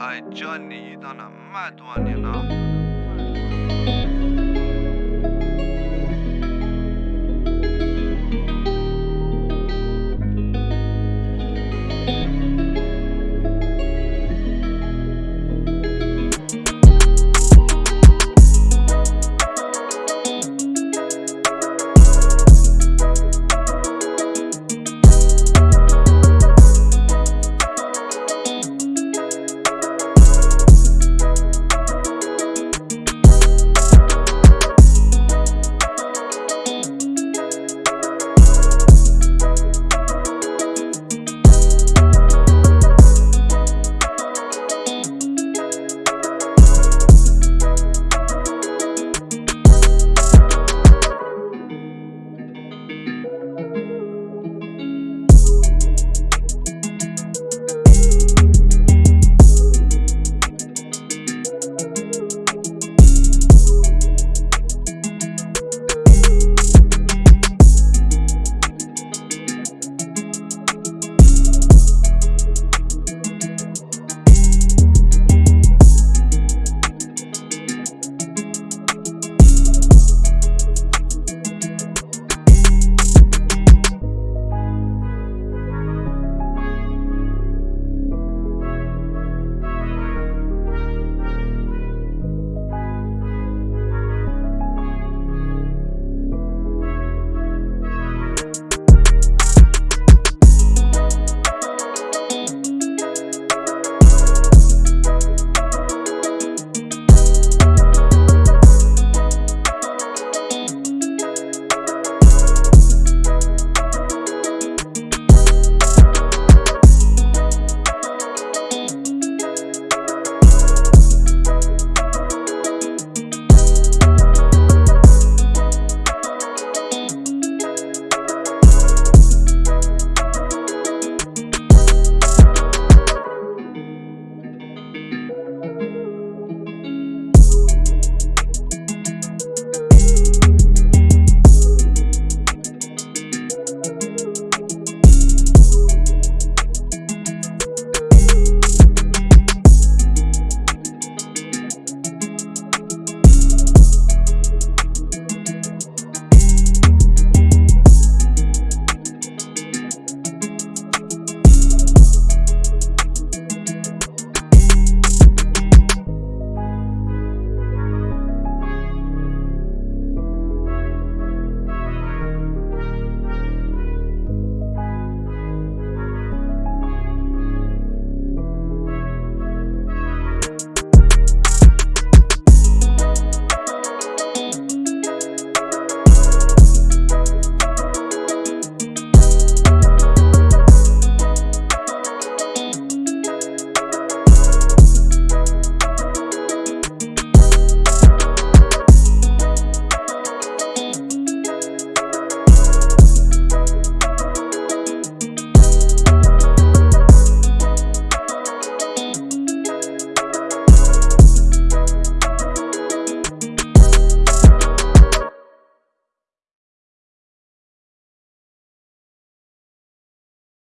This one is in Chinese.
爱叫你，当了蛮多年了。